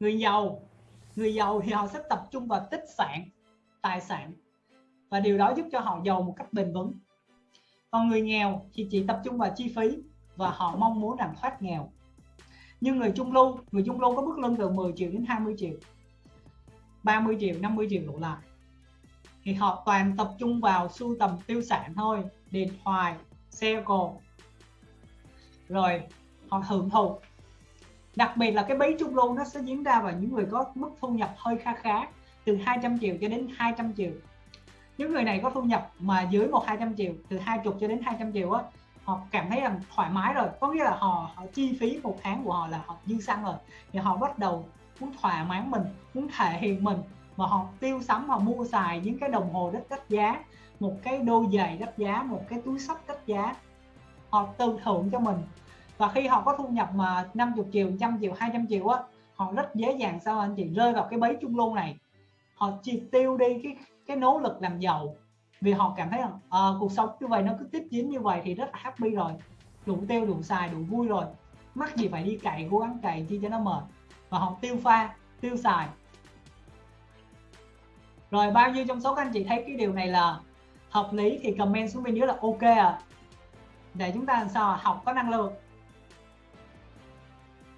người giàu người giàu thì họ sẽ tập trung vào tích sản, tài sản. Và điều đó giúp cho họ giàu một cách bền vững. Còn người nghèo thì chỉ tập trung vào chi phí và họ mong muốn rằng thoát nghèo. Nhưng người trung lưu, người trung lưu có mức lương từ 10 triệu đến 20 triệu 30 triệu 50 triệu đổ lại. Thì họ toàn tập trung vào sưu tầm tiêu sản thôi, điện thoại, xe cộ. Rồi họ hưởng thụ đặc biệt là cái bấy trung lưu nó sẽ diễn ra vào những người có mức thu nhập hơi kha khá từ 200 triệu cho đến 200 triệu. Những người này có thu nhập mà dưới một 200 triệu từ 20 cho đến 200 triệu á họ cảm thấy rằng thoải mái rồi. Có nghĩa là họ, họ chi phí một tháng của họ là họ dư xăng rồi. Thì họ bắt đầu muốn thỏa mãn mình muốn thể hiện mình mà họ tiêu sắm họ mua xài những cái đồng hồ rất đắt giá một cái đôi giày đắt giá một cái túi sách đắt giá. Họ tự thưởng cho mình và khi họ có thu nhập mà 50 triệu, trăm triệu, 200 triệu á họ rất dễ dàng sao anh chị rơi vào cái bẫy trung lưu này. Họ chỉ tiêu đi cái cái nỗ lực làm giàu vì họ cảm thấy rằng à, cuộc sống như vậy nó cứ tiếp diễn như vậy thì rất là happy rồi. Đủ tiêu đủ xài đủ vui rồi. Mắc gì phải đi cày cố gắng cày chi cho nó mệt. Và họ tiêu pha tiêu xài. Rồi bao nhiêu trong số các anh chị thấy cái điều này là hợp lý thì comment xuống bên dưới là ok à để chúng ta làm sao học có năng lượng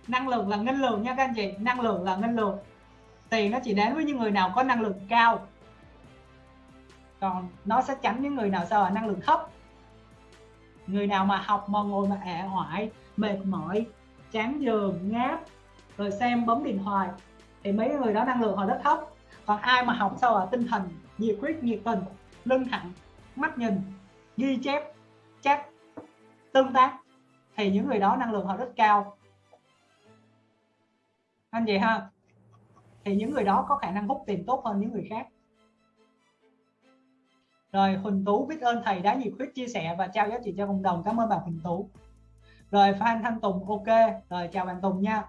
năng lượng là ngân lượng nha các anh chị. Năng lượng là ngân lượng. Tiền nó chỉ đến với những người nào có năng lượng cao. Còn nó sẽ tránh những người nào sao là năng lượng thấp. Người nào mà học mà ngồi mà ẻ hoại, mệt mỏi, chán giường ngáp, rồi xem bấm điện thoại, thì mấy người đó năng lượng họ rất thấp. Còn ai mà học sao là tinh thần, nhiệt huyết, nhiệt tình, lưng thẳng, mắt nhìn, ghi chép chắc tương tác, thì những người đó năng lượng họ rất cao anh chị ha? Thì những người đó có khả năng hút tiền tốt hơn những người khác. Rồi Huỳnh Tú biết ơn thầy đã nhiệt huyết chia sẻ và trao giá trị cho cộng đồng. Cảm ơn bạn Huỳnh Tú. Rồi Phan Thanh Tùng, ok. Rồi chào bạn Tùng nha.